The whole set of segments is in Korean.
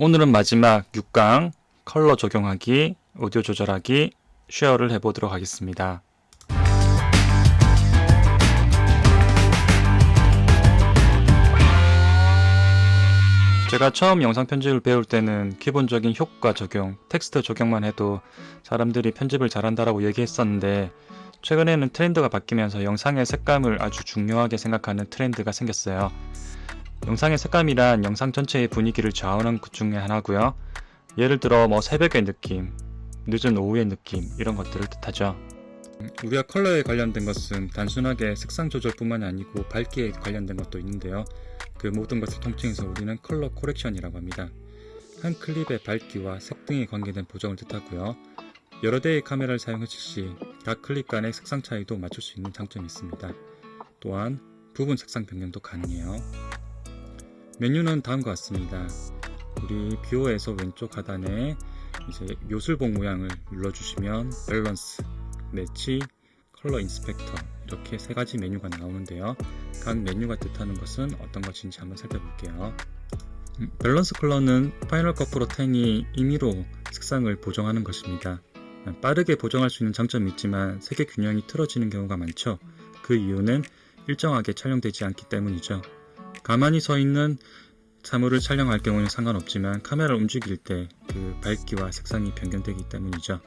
오늘은 마지막 6강 컬러 적용하기, 오디오 조절하기, share를 해보도록 하겠습니다. 제가 처음 영상 편집을 배울 때는 기본적인 효과 적용, 텍스트 적용만 해도 사람들이 편집을 잘한다라고 얘기했었는데 최근에는 트렌드가 바뀌면서 영상의 색감을 아주 중요하게 생각하는 트렌드가 생겼어요. 영상의 색감이란 영상 전체의 분위기를 좌우하는 것 중에 하나고요. 예를 들어 뭐 새벽의 느낌, 늦은 오후의 느낌 이런 것들을 뜻하죠. 우리가 컬러에 관련된 것은 단순하게 색상 조절뿐만 이 아니고 밝기에 관련된 것도 있는데요. 그 모든 것을 통칭해서 우리는 color correction이라고 합니다. 한 클립의 밝기와 색 등에 관계된 보정을 뜻하고요. 여러 대의 카메라를 사용했을 시 각 클립 간의 색상 차이도 맞출 수 있는 장점이 있습니다. 또한 부분 색상 변경도 가능해요. 메뉴는 다음과 같습니다. 우리 viewer에서 왼쪽 하단에 이제 요술봉 모양을 눌러주시면 balance, match, color inspector 이렇게 세 가지 메뉴가 나오는데요. 각 메뉴가 뜻하는 것은 어떤 것인지 한번 살펴볼게요. 음, balance color는 Final Cut Pro 10이 임의로 색상을 보정하는 것입니다. 빠르게 보정할 수 있는 장점이 있지만 색의 균형이 틀어지는 경우가 많죠. 그 이유는 일정하게 촬영되지 않기 때문이죠. 가만히 서 있는 사물을 촬영할 경우는 상관없지만 카메라를 움직일 때 그 밝기와 색상이 변경되기 때문이죠.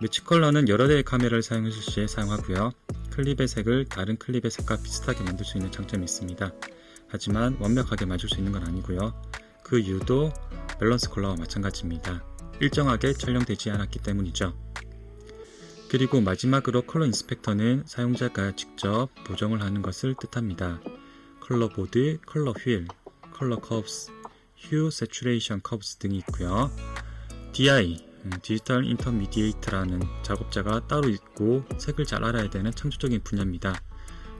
매치 컬러는 여러 대의 카메라를 사용했을 시에 사용하고요. 클립의 색을 다른 클립의 색과 비슷하게 만들 수 있는 장점이 있습니다. 하지만 완벽하게 맞출 수 있는 건 아니고요. 그 이유도 balance color와 마찬가지입니다. 일정하게 촬영되지 않았기 때문이죠. 그리고 마지막으로 color inspector는 사용자가 직접 보정을 하는 것을 뜻합니다. color board, color wheel, color curves, hue saturation curves 등이 있고요. DI, digital intermediate라는 작업자가 따로 있고 색을 잘 알아야 되는 창조적인 분야입니다.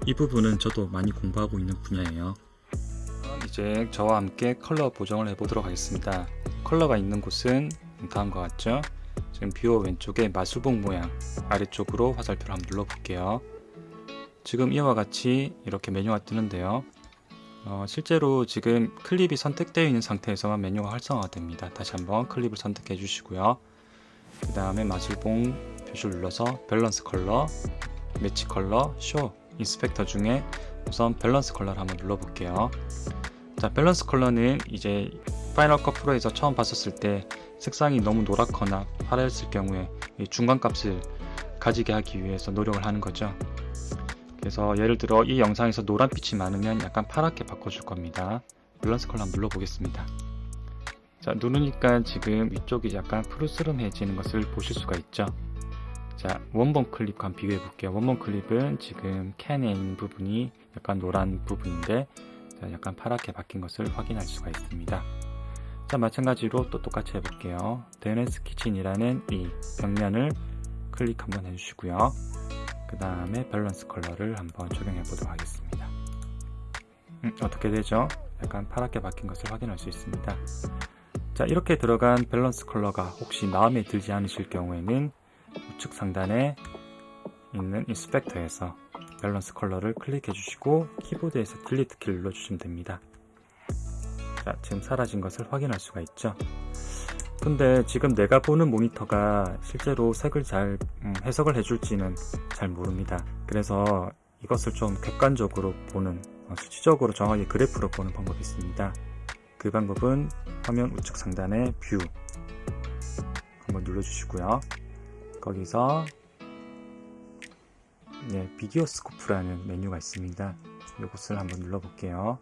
이 부분은 저도 많이 공부하고 있는 분야예요. 이제 저와 함께 컬러 보정을 해보도록 하겠습니다. 컬러가 있는 곳은 다음과 같죠? 지금 viewer 왼쪽에 마술봉 모양 아래쪽으로 화살표를 한번 눌러볼게요. 지금 이와 같이 이렇게 메뉴가 뜨는데요. 어, 실제로 지금 클립이 선택되어 있는 상태에서만 메뉴가 활성화가 됩니다. 다시 한번 클립을 선택해 주시고요. 그 다음에 마술봉 표시를 눌러서 balance color, match color, show, inspector 중에 우선 balance color를 한번 눌러볼게요. 자, balance color는 이제 Final Cut Pro에서 처음 봤었을 때 색상이 너무 노랗거나 파랬을 경우에 중간 값을 가지게 하기 위해서 노력을 하는 거죠. 그래서 예를 들어 이 영상에서 노란빛이 많으면 약간 파랗게 바꿔줄 겁니다. balance color 한번 눌러보겠습니다. 자 누르니까 지금 위쪽이 약간 푸르스름해지는 것을 보실 수가 있죠. 자 원본 클립과 비교해 볼게요. 원본 클립은 지금 캔에 있는 부분이 약간 노란 부분인데 자, 약간 파랗게 바뀐 것을 확인할 수가 있습니다. 자 마찬가지로 또 똑같이 해볼게요. 데네스 키친이라는 이 벽면을 클릭 한번 해주시고요. 그 다음에 balance color를 한번 적용해 보도록 하겠습니다. 음, 어떻게 되죠? 약간 파랗게 바뀐 것을 확인할 수 있습니다. 자 이렇게 들어간 balance color가 혹시 마음에 들지 않으실 경우에는 우측 상단에 있는 inspector에서 balance color를 클릭해 주시고 키보드에서 delete 키를 눌러 주시면 됩니다. 자 지금 사라진 것을 확인할 수가 있죠 근데 지금 내가 보는 모니터가 실제로 색을 잘 음, 해석을 해줄지는 잘 모릅니다. 그래서 이것을 좀 객관적으로 보는 어, 수치적으로 정확히 그래프로 보는 방법이 있습니다. 그 방법은 화면 우측 상단에 view 한번 눌러주시고요. 거기서 네, video scope라는 메뉴가 있습니다. 이것을 한번 눌러볼게요.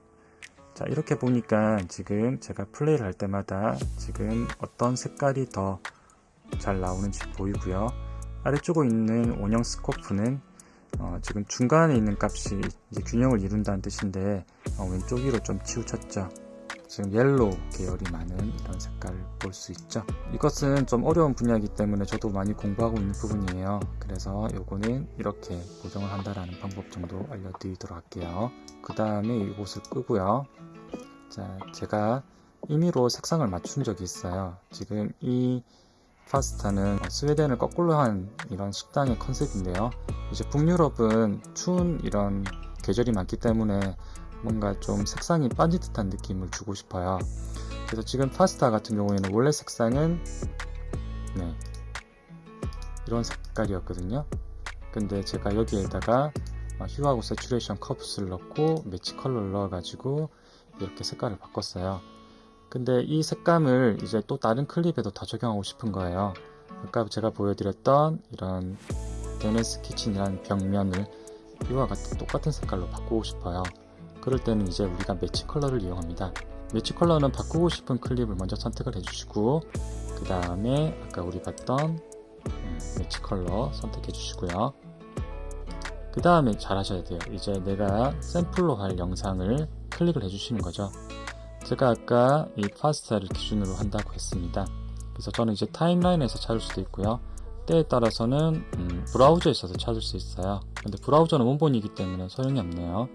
자 이렇게 보니까 지금 제가 플레이를 할 때마다 지금 어떤 색깔이 더 잘 나오는지 보이고요. 아래쪽에 있는 원형 scope는 어, 지금 중간에 있는 값이 균형을 이룬다는 뜻인데 어, 왼쪽 위로 좀 치우쳤죠 지금 yellow 계열이 많은 이런 색깔을 볼 수 있죠. 이것은 좀 어려운 분야이기 때문에 저도 많이 공부하고 있는 부분이에요. 그래서 요거는 이렇게 보정을 한다라는 방법 정도 알려드리도록 할게요. 그 다음에 이곳을 끄고요. 자 제가 임의로 색상을 맞춘 적이 있어요. 지금 이 파스타는 스웨덴을 거꾸로 한 이런 식당의 컨셉인데요. 이제 북유럽은 추운 이런 계절이 많기 때문에 뭔가 좀 색상이 빠지듯한 느낌을 주고 싶어요. 그래서 지금 파스타 같은 경우에는 원래 색상은 네 이런 색깔이었거든요. 근데 제가 여기에다가 어, hue하고 saturation curves를 넣고 match color를 넣어 가지고 이렇게 색깔을 바꿨어요. 근데 이 색감을 이제 또 다른 클립에도 다 적용하고 싶은 거예요. 아까 제가 보여드렸던 이런 데네스 키친이라는 벽면을 이와 같은 똑같은 색깔로 바꾸고 싶어요 그럴 때는 이제 우리가 match color를 이용합니다. match color는 바꾸고 싶은 클립을 먼저 선택을 해주시고 그 다음에 아까 우리 봤던 음, match color 선택해 주시고요. 그 다음에 잘 하셔야 돼요. 이제 내가 샘플로 할 영상을 클릭을 해 주시는 거죠. 제가 아까 이 파스타를 기준으로 한다고 했습니다. 그래서 저는 이제 타임라인에서 찾을 수도 있고요. 때에 따라서는 음, 브라우저에서도 찾을 수 있어요. 근데 브라우저는 원본이기 때문에 소용이 없네요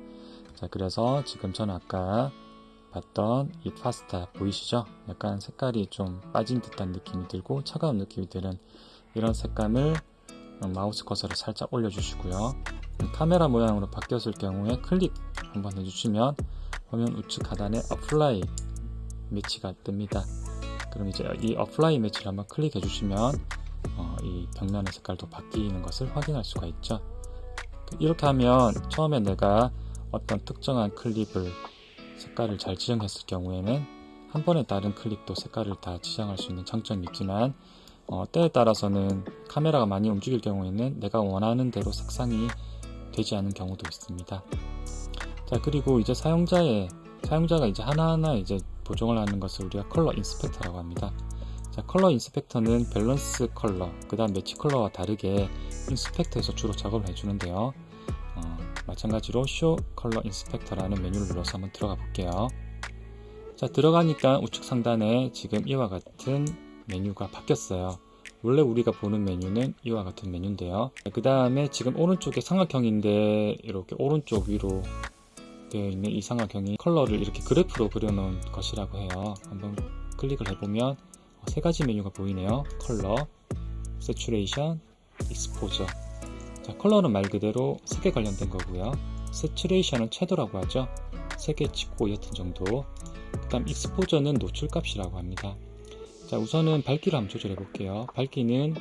자 그래서 지금 저는 아까 봤던 이 파스타 보이시죠? 약간 색깔이 좀 빠진 듯한 느낌이 들고 차가운 느낌이 드는 이런 색감을 마우스 커서를 살짝 올려주시고요. 카메라 모양으로 바뀌었을 경우에 클릭 한번 해주시면 화면 우측 하단에 apply match가 뜹니다. 그럼 이제 이 apply match를 한번 클릭해 주시면 어, 이 벽면의 색깔도 바뀌는 것을 확인할 수가 있죠. 이렇게 하면 처음에 내가 어떤 특정한 클립을 색깔을 잘 지정했을 경우에는 한 번에 다른 클립도 색깔을 다 지정할 수 있는 장점이 있지만 어, 때에 따라서는 카메라가 많이 움직일 경우에는 내가 원하는 대로 색상이 되지 않은 경우도 있습니다 자 그리고 이제 사용자의 사용자가 이제 하나하나 이제 보정을 하는 것을 우리가 color inspector라고 합니다 자, color inspector는 balance color, 그 다음 match color와 다르게 inspector에서 주로 작업을 해주는데요. 어, 마찬가지로 show color inspector라는 메뉴를 눌러서 한번 들어가 볼게요. 자, 들어가니까 우측 상단에 지금 이와 같은 메뉴가 바뀌었어요. 원래 우리가 보는 메뉴는 이와 같은 메뉴인데요. 그 다음에 지금 오른쪽에 삼각형인데 이렇게 오른쪽 위로 되어 있는 이 삼각형이 컬러를 이렇게 그래프로 그려놓은 것이라고 해요. 한번 클릭을 해보면 세 가지 메뉴가 보이네요. color, saturation, exposure. 자, 컬러는 말 그대로 색에 관련된 거고요. saturation은 채도라고 하죠. 색의 짙고 옅은 정도. 그 다음 exposure는 노출값이라고 합니다. 자, 우선은 밝기를 한번 조절해 볼게요. 밝기는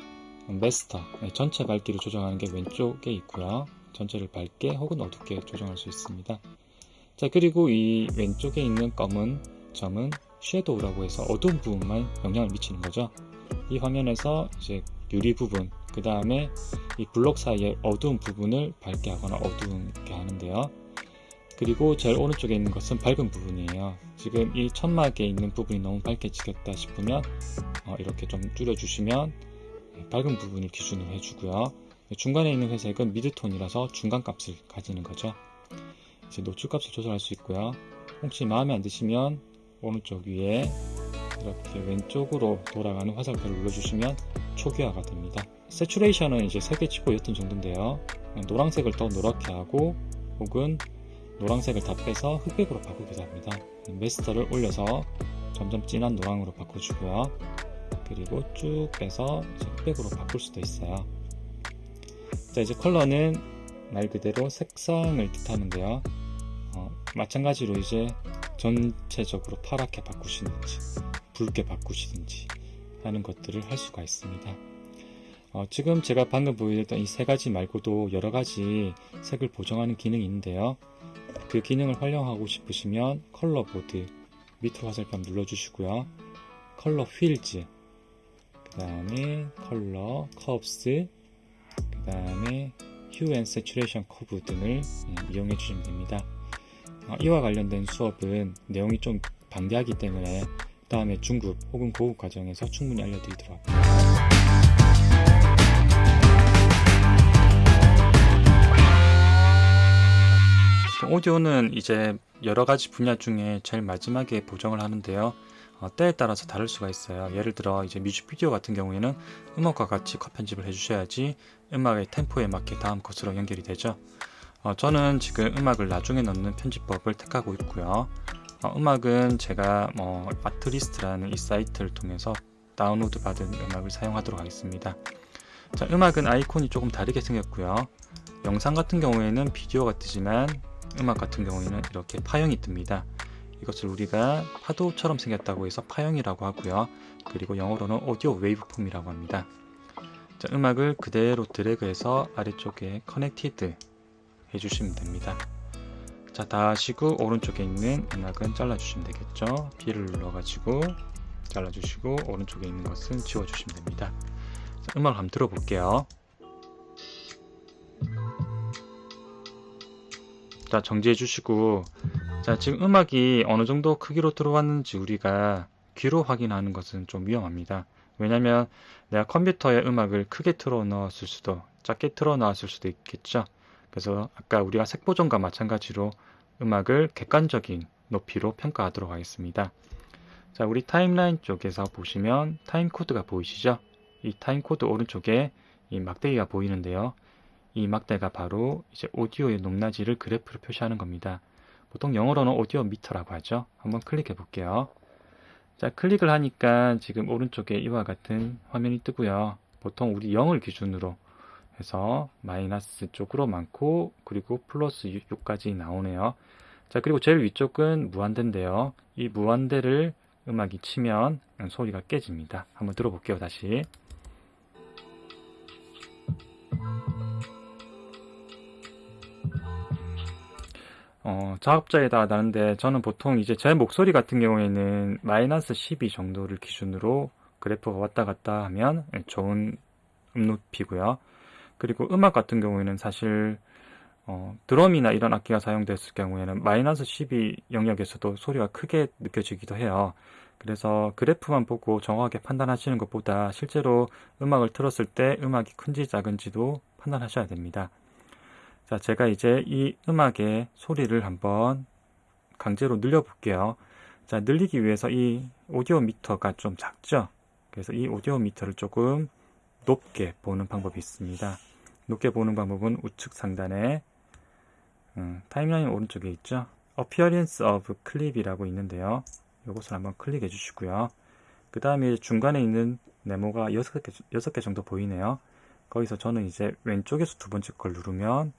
메스터, 네, 전체 밝기를 조정하는 게 왼쪽에 있고요. 전체를 밝게 혹은 어둡게 조정할 수 있습니다. 자, 그리고 이 왼쪽에 있는 검은 점은 섀도우라고 해서 어두운 부분만 영향을 미치는 거죠. 이 화면에서 이제 유리 부분, 그 다음에 이 블록 사이의 어두운 부분을 밝게 하거나 어두운게 하는데요. 그리고 제일 오른쪽에 있는 것은 밝은 부분이에요. 지금 이 천막에 있는 부분이 너무 밝게 찍혔다 싶으면 어, 이렇게 좀 줄여주시면 밝은 부분을 기준으로 해주고요. 중간에 있는 회색은 미드톤이라서 중간 값을 가지는 거죠. 이제 노출 값을 조절할 수 있고요. 혹시 마음에 안 드시면 오른쪽 위에 이렇게 왼쪽으로 돌아가는 화살표를 눌러주시면 초기화가 됩니다. 세츄레이션은 이제 색이 치고 옅은 정도인데요. 노란색을 더 노랗게 하고 혹은 노란색을 다 빼서 흑백으로 바꾸기도 합니다. 메스터를 올려서 점점 진한 노랑으로 바꿔주고요. 그리고 쭉 빼서 흑백으로 바꿀 수도 있어요. 자 이제 컬러는 말 그대로 색상을 뜻하는데요. 어, 마찬가지로 이제 전체적으로 파랗게 바꾸시는지 붉게 바꾸시든지 하는 것들을 할 수가 있습니다. 어, 지금 제가 방금 보여드렸던 이 세 가지 말고도 여러 가지 색을 보정하는 기능이 있는데요. 그 기능을 활용하고 싶으시면 color board 밑으로 화살표 눌러주시고요. color wheels 그 다음에 color curves 그 다음에 hue and saturation curve 등을 예, 이용해 주시면 됩니다. 어, 이와 관련된 수업은 내용이 좀 방대하기 때문에 다음에 중급 혹은 고급 과정에서 충분히 알려드리도록 하겠습니다. 오디오는 이제 여러 가지 분야 중에 제일 마지막에 보정을 하는데요. 어, 때에 따라서 다를 수가 있어요. 예를 들어 이제 뮤직비디오 같은 경우에는 음악과 같이 컷 편집을 해주셔야지 음악의 템포에 맞게 다음 컷으로 연결이 되죠. 어, 저는 지금 음악을 나중에 넣는 편집법을 택하고 있고요. 어, 음악은 제가 뭐 아트리스트라는 이 사이트를 통해서 다운로드 받은 음악을 사용하도록 하겠습니다. 자, 음악은 아이콘이 조금 다르게 생겼고요. 영상 같은 경우에는 비디오가 뜨지만 음악 같은 경우에는 이렇게 파형이 뜹니다. 이것을 우리가 파도처럼 생겼다고 해서 파형이라고 하고요. 그리고 영어로는 audio waveform이라고 합니다. 자, 음악을 그대로 드래그해서 아래쪽에 connected 해주시면 됩니다. 자, 다 하시고 오른쪽에 있는 음악은 잘라주시면 되겠죠. B를 눌러가지고 잘라주시고 오른쪽에 있는 것은 지워주시면 됩니다. 자, 음악을 한번 들어볼게요. 자, 정지해 주시고 자, 지금 음악이 어느 정도 크기로 들어왔는지 우리가 귀로 확인하는 것은 좀 위험합니다. 왜냐면 내가 컴퓨터에 음악을 크게 틀어 넣었을 수도 작게 틀어 넣었을 수도 있겠죠. 그래서 아까 우리가 색보정과 마찬가지로 음악을 객관적인 높이로 평가하도록 하겠습니다. 자, 우리 타임라인 쪽에서 보시면 타임 코드가 보이시죠? 이 타임 코드 오른쪽에 이 막대기가 보이는데요. 이 막대가 바로 이제 오디오의 높낮이를 그래프로 표시하는 겁니다. 보통 영어로는 audio meter라고 하죠. 한번 클릭해 볼게요. 자, 클릭을 하니까 지금 오른쪽에 이와 같은 화면이 뜨고요. 보통 우리 0을 기준으로 해서 마이너스 쪽으로 많고 그리고 플러스 6까지 나오네요. 자, 그리고 제일 위쪽은 무한대인데요. 이 무한대를 음악이 치면 소리가 깨집니다. 한번 들어볼게요, 다시. 어, 작업자에 따라 다른데 저는 보통 이제 제 목소리 같은 경우에는 마이너스 12 정도를 기준으로 그래프가 왔다 갔다 하면 좋은 음높이고요. 그리고 음악 같은 경우에는 사실 어, 드럼이나 이런 악기가 사용됐을 경우에는 마이너스 12 영역에서도 소리가 크게 느껴지기도 해요. 그래서 그래프만 보고 정확하게 판단하시는 것보다 실제로 음악을 틀었을 때 음악이 큰지 작은지도 판단하셔야 됩니다. 자, 제가 이제 이 음악의 소리를 한번 강제로 늘려 볼게요. 자, 늘리기 위해서 이 오디오 미터가 좀 작죠? 그래서 이 오디오 미터를 조금 높게 보는 방법이 있습니다. 높게 보는 방법은 우측 상단에 음, 타임라인 오른쪽에 있죠? Appearance of Clip이라고 있는데요. 이것을 한번 클릭해 주시고요. 그 다음에 중간에 있는 네모가 6개, 6개 정도 보이네요. 거기서 저는 이제 왼쪽에서 두 번째 걸 누르면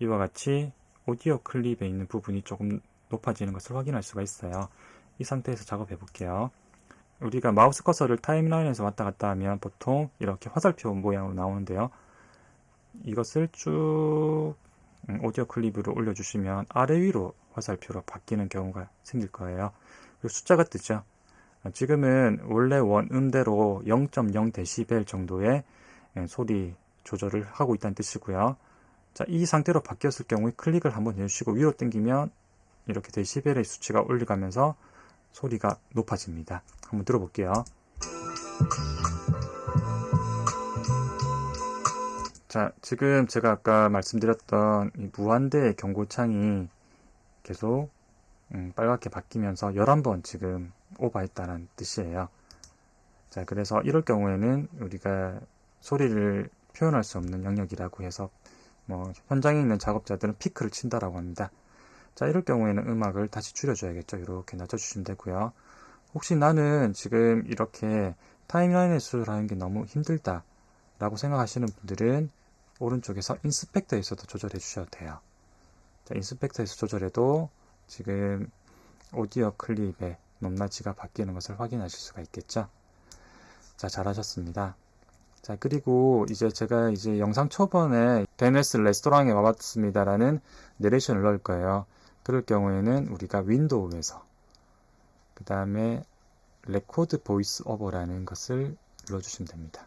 이와 같이 오디오 클립에 있는 부분이 조금 높아지는 것을 확인할 수가 있어요. 이 상태에서 작업해 볼게요. 우리가 마우스 커서를 타임라인에서 왔다 갔다 하면 보통 이렇게 화살표 모양으로 나오는데요. 이것을 쭉 음, 오디오 클립으로 올려주시면 아래 위로 화살표로 바뀌는 경우가 생길 거예요. 그리고 숫자가 뜨죠. 지금은 원래 원음대로 0.0dB 정도의 예, 소리 조절을 하고 있다는 뜻이고요. 자, 이 상태로 바뀌었을 경우에 클릭을 한번 해주시고 위로 당기면 이렇게 데시벨의 수치가 올라가면서 소리가 높아집니다. 한번 들어볼게요. 자, 지금 제가 아까 말씀드렸던 무한대의 경고창이 계속 음, 빨갛게 바뀌면서 11번 지금 오버했다는 뜻이에요. 자, 그래서 이럴 경우에는 우리가 소리를 표현할 수 없는 영역이라고 해서 뭐 현장에 있는 작업자들은 피크를 친다라고 합니다. 자 이럴 경우에는 음악을 다시 줄여줘야겠죠. 이렇게 낮춰주시면 되고요. 혹시 나는 지금 이렇게 타임라인의 수술하는 게 너무 힘들다 라고 생각하시는 분들은 오른쪽에서 인스펙터에서도 조절해 주셔도 돼요. 자, 인스펙터에서 조절해도 지금 오디오 클립의 높낮이가 바뀌는 것을 확인하실 수가 있겠죠. 자, 잘하셨습니다. 자, 그리고 이제 제가 이제 영상 초반에 데네스 레스토랑에 와봤습니다 라는 내레이션을 넣을 거예요. 그럴 경우에는 우리가 윈도우에서 그 다음에 record voice over라는 것을 눌러주시면 됩니다.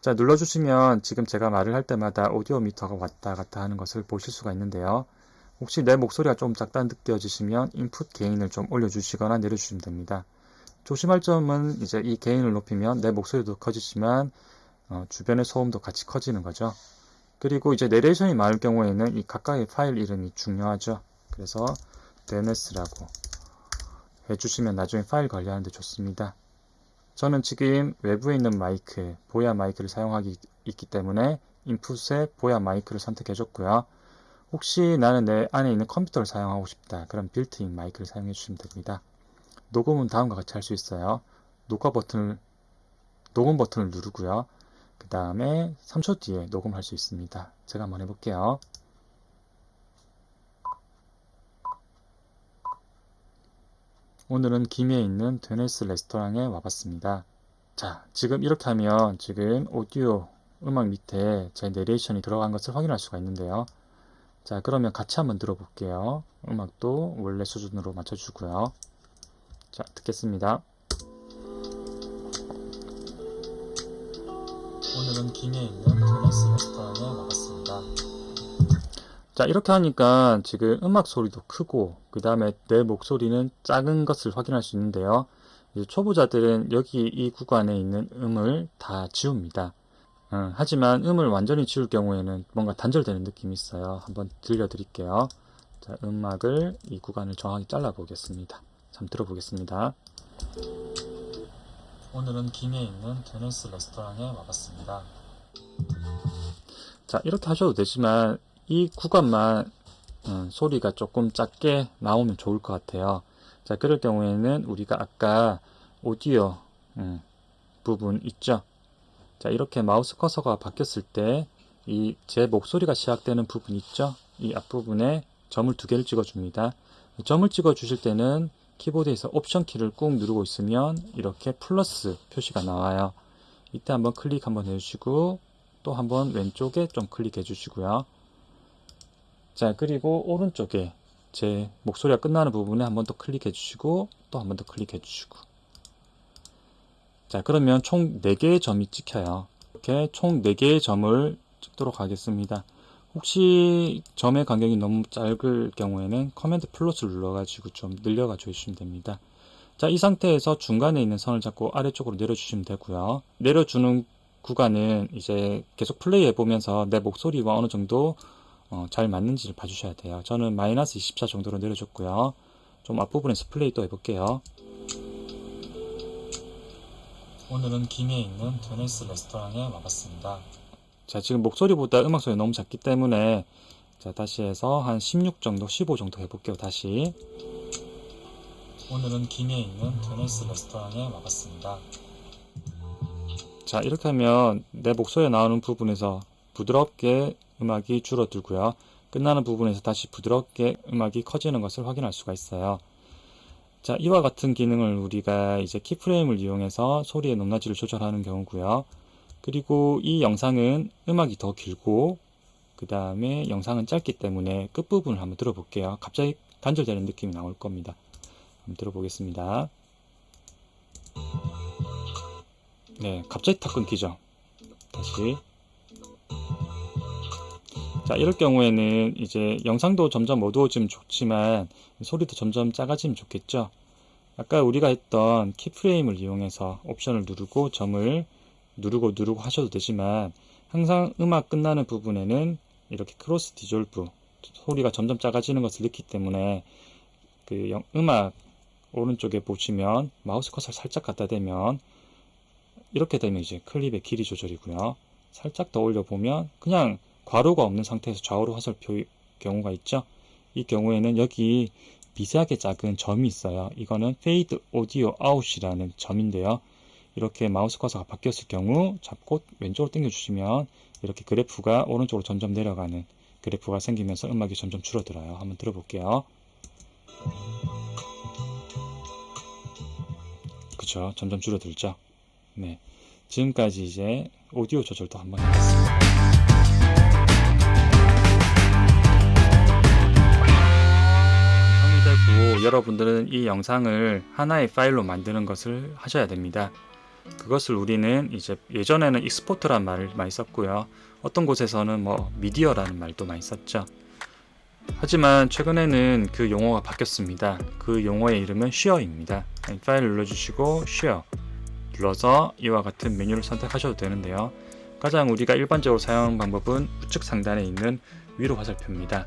자, 눌러주시면 지금 제가 말을 할 때마다 audio meter가 왔다 갔다 하는 것을 보실 수가 있는데요. 혹시 내 목소리가 좀 작다 느껴지시면 input gain을 좀 올려주시거나 내려주시면 됩니다. 조심할 점은 이제 이 gain을 높이면 내 목소리도 커지지만 어, 주변의 소음도 같이 커지는 거죠. 그리고 이제 내레이션이 많을 경우에는 이 각각의 파일 이름이 중요하죠. 그래서 DNS라고 해주시면 나중에 파일 관리하는데 좋습니다. 저는 지금 외부에 있는 마이크, 보야 마이크를 사용하고 있기 때문에 input에 보야 마이크를 선택해 줬고요. 혹시 나는 내 안에 있는 컴퓨터를 사용하고 싶다. 그럼 빌트인 마이크를 사용해 주시면 됩니다. 녹음은 다음과 같이 할 수 있어요. 녹화 버튼을 녹음 버튼을 누르고요. 그 다음에 3초 뒤에 녹음할 수 있습니다. 제가 한번 해볼게요. 오늘은 김해에 있는 드네스 레스토랑에 와봤습니다. 자, 지금 이렇게 하면 지금 오디오 음악 밑에 제 내레이션이 들어간 것을 확인할 수가 있는데요. 자, 그러면 같이 한번 들어볼게요. 음악도 원래 수준으로 맞춰주고요. 자, 듣겠습니다. 오늘은 김해에 있는 드네스 레스토랑에 와봤습니다. 자, 이렇게 하니까 지금 음악 소리도 크고, 그 다음에 내 목소리는 작은 것을 확인할 수 있는데요. 초보자들은 여기 이 구간에 있는 음을 다 지웁니다. 어, 하지만 음을 완전히 지울 경우에는 뭔가 단절되는 느낌이 있어요. 한번 들려드릴게요. 자, 음악을 이 구간을 정확히 잘라 보겠습니다. 한번 들어보겠습니다. 오늘은 김해에 있는 데니스 레스토랑에 와봤습니다. 자, 이렇게 하셔도 되지만 이 구간만 음, 소리가 조금 작게 나오면 좋을 것 같아요. 자, 그럴 경우에는 우리가 아까 오디오 음, 부분 있죠? 자, 이렇게 마우스 커서가 바뀌었을 때 이 제 목소리가 시작되는 부분 있죠? 이 앞부분에 점을 두 개를 찍어 줍니다. 점을 찍어 주실 때는 키보드에서 옵션 키를 꾹 누르고 있으면 이렇게 플러스 표시가 나와요. 이때 한번 클릭 한번 해주시고 또 한번 왼쪽에 좀 클릭해 주시고요. 자 그리고 오른쪽에 제 목소리가 끝나는 부분에 한번 더 클릭해 주시고 또 한번 더 클릭해 주시고 자 그러면 총 4개의 점이 찍혀요 이렇게 총 4개의 점을 찍도록 하겠습니다 혹시 점의 간격이 너무 짧을 경우에는 command plus를 눌러가지고 좀 늘려가 주시면 됩니다 자 이 상태에서 중간에 있는 선을 잡고 아래쪽으로 내려주시면 되고요 내려주는 구간은 이제 계속 플레이 해 보면서 내 목소리와 어느 정도 어, 잘 맞는지를 봐주셔야 돼요. 저는 마이너스 24 정도로 내려줬고요. 좀 앞부분에서 플레이 또 해볼게요. 오늘은 김해에 있는 드네스 레스토랑에 와봤습니다. 자 지금 목소리보다 음악 소리 너무 작기 때문에 자 다시 해서 한 16 정도 15 정도 해볼게요 다시 오늘은 김해에 있는 드네스 레스토랑에 와봤습니다 자 이렇게 하면 내 목소리에 나오는 부분에서 부드럽게 음악이 줄어들고요. 끝나는 부분에서 다시 부드럽게 음악이 커지는 것을 확인할 수가 있어요. 자, 이와 같은 기능을 우리가 이제 키프레임을 이용해서 소리의 높낮이를 조절하는 경우고요. 그리고 이 영상은 음악이 더 길고 그 다음에 영상은 짧기 때문에 끝부분을 한번 들어볼게요. 갑자기 단절되는 느낌이 나올 겁니다. 한번 들어보겠습니다. 네, 갑자기 탁 끊기죠. 다시 자 이럴 경우에는 이제 영상도 점점 어두워지면 좋지만 소리도 점점 작아지면 좋겠죠 아까 우리가 했던 keyframe을 이용해서 option을 누르고 점을 누르고 누르고 하셔도 되지만 항상 음악 끝나는 부분에는 이렇게 cross dissolve 소리가 점점 작아지는 것을 느끼기 때문에 그 영, 음악 오른쪽에 보시면 마우스 커서를 살짝 갖다 대면 이렇게 되면 이제 클립의 길이 조절이고요 살짝 더 올려보면 그냥 괄호가 없는 상태에서 좌우로 화살표 경우가 있죠. 이 경우에는 여기 미세하게 작은 점이 있어요. 이거는 Fade Audio Out이라는 점인데요. 이렇게 마우스 커서가 바뀌었을 경우 잡고 왼쪽으로 당겨 주시면 이렇게 그래프가 오른쪽으로 점점 내려가는 그래프가 생기면서 음악이 점점 줄어들어요. 한번 들어볼게요. 그쵸 점점 줄어들죠. 네. 지금까지 이제 오디오 조절도 한번 해봤습니다. 여러분들은 이 영상을 하나의 파일로 만드는 것을 하셔야 됩니다. 그것을 우리는 이제 예전에는 익스포트란 말을 많이 썼고요. 어떤 곳에서는 뭐 미디어라는 말도 많이 썼죠. 하지만 최근에는 그 용어가 바뀌었습니다. 그 용어의 이름은 쉐어입니다. 파일을 눌러주시고 Share 눌러서 이와 같은 메뉴를 선택하셔도 되는데요. 가장 우리가 일반적으로 사용하는 방법은 우측 상단에 있는 위로 화살표입니다.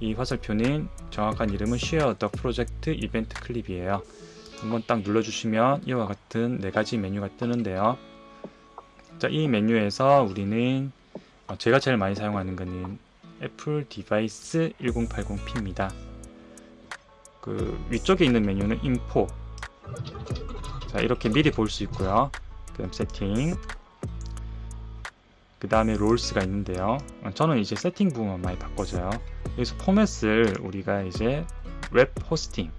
이 화살표는 정확한 이름은 Share the Project Event Clip이에요. 한번 딱 눌러주시면 이와 같은 네 가지 메뉴가 뜨는데요. 자, 이 메뉴에서 우리는 어, 제가 제일 많이 사용하는 거는 애플 Device 1080p입니다. 그 위쪽에 있는 메뉴는 Info. 자, 이렇게 미리 볼 수 있고요. 그 다음 세팅, 그 다음에 Roles가 있는데요 어, 저는 이제 세팅 부분만 많이 바꿔줘요 여기서 포맷을 우리가 이제 Web Hosting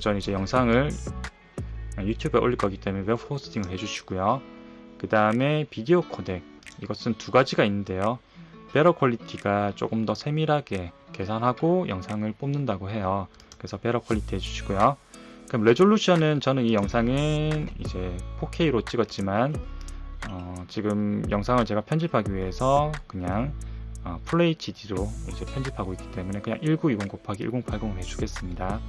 저는 이제 영상을 유튜브에 올릴 거기 때문에 Web Hosting을 해주시고요. 그 다음에 비디오 코덱 이것은 두 가지가 있는데요. Better Quality가 조금 더 세밀하게 계산하고 영상을 뽑는다고 해요. 그래서 Better Quality 해주시고요. 그럼 Resolution은 저는 이 영상은 이제 4K로 찍었지만 어, 지금 영상을 제가 편집하기 위해서 그냥 어, FHD로 이제 편집하고 있기 때문에 그냥 1920 곱하기 1080을 해주겠습니다.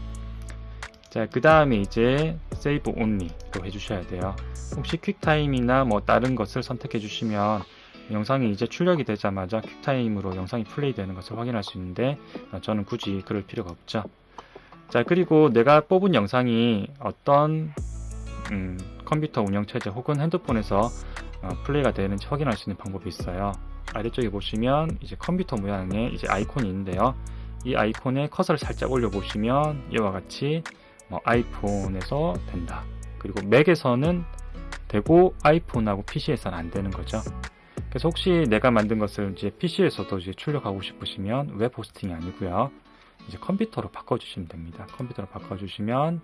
자, 그 다음에 이제 Save Only로 해주셔야 돼요. 혹시 퀵타임이나 뭐 다른 것을 선택해 주시면 영상이 이제 출력이 되자마자 퀵타임으로 영상이 플레이 되는 것을 확인할 수 있는데 어, 저는 굳이 그럴 필요가 없죠. 자, 그리고 내가 뽑은 영상이 어떤 음, 컴퓨터 운영체제 혹은 핸드폰에서 어, 플레이가 되는지 확인할 수 있는 방법이 있어요. 아래쪽에 보시면 이제 컴퓨터 모양의 이제 아이콘이 있는데요. 이 아이콘에 커서를 살짝 올려 보시면 이와 같이 뭐 아이폰에서 된다. 그리고 맥에서는 되고 아이폰하고 PC에서는 안 되는 거죠. 그래서 혹시 내가 만든 것을 이제 PC에서도 이제 출력하고 싶으시면 Web Hosting이 아니고요. 이제 컴퓨터로 바꿔주시면 됩니다. 컴퓨터로 바꿔주시면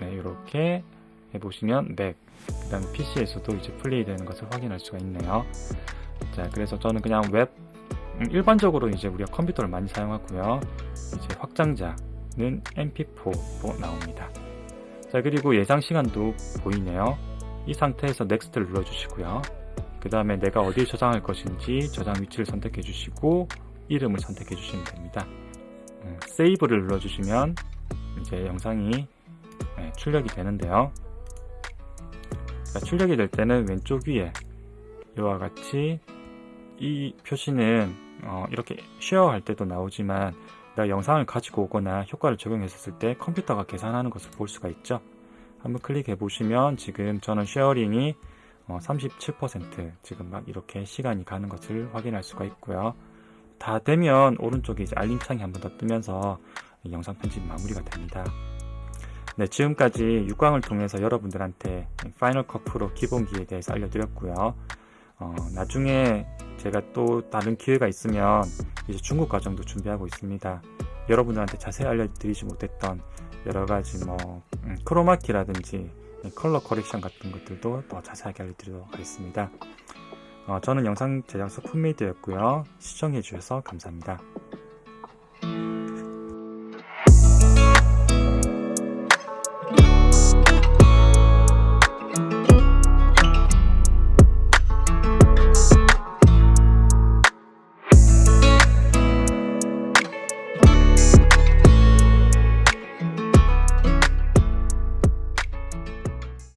네, 이렇게 해보시면 맥, 그 다음 PC에서도 이제 플레이 되는 것을 확인할 수가 있네요. 자, 그래서 저는 그냥 웹, 음, 일반적으로 이제 우리가 컴퓨터를 많이 사용하고요. 이제 확장자 는 MP4로 나옵니다. 자, 그리고 예상 시간도 보이네요. 이 상태에서 Next를 눌러주시고요. 그 다음에 내가 어디에 저장할 것인지 저장 위치를 선택해 주시고 이름을 선택해 주시면 됩니다. 음, Save를 눌러주시면 이제 영상이 네, 출력이 되는데요. 자, 출력이 될 때는 왼쪽 위에 이와 같이 이 표시는 어, 이렇게 Share할 때도 나오지만 내가 영상을 가지고 오거나 효과를 적용했을 때 컴퓨터가 계산하는 것을 볼 수가 있죠. 한번 클릭해 보시면 지금 저는 Sharing이 어, 37% 지금 막 이렇게 시간이 가는 것을 확인할 수가 있고요. 다 되면 오른쪽에 이제 알림창이 한 번 더 뜨면서 영상 편집 마무리가 됩니다. 네, 지금까지 6강을 통해서 여러분들한테 파이널 컷 프로 기본기에 대해서 알려드렸고요. 어, 나중에 제가 또 다른 기회가 있으면 이제 중국 과정도 준비하고 있습니다. 여러분들한테 자세히 알려드리지 못했던 여러 가지 뭐 음, 크로마키라든지 컬러 커렉션 같은 것들도 더 자세하게 알려드리도록 하겠습니다. 어, 저는 영상 제작소 풋메이드였고요. 시청해주셔서 감사합니다.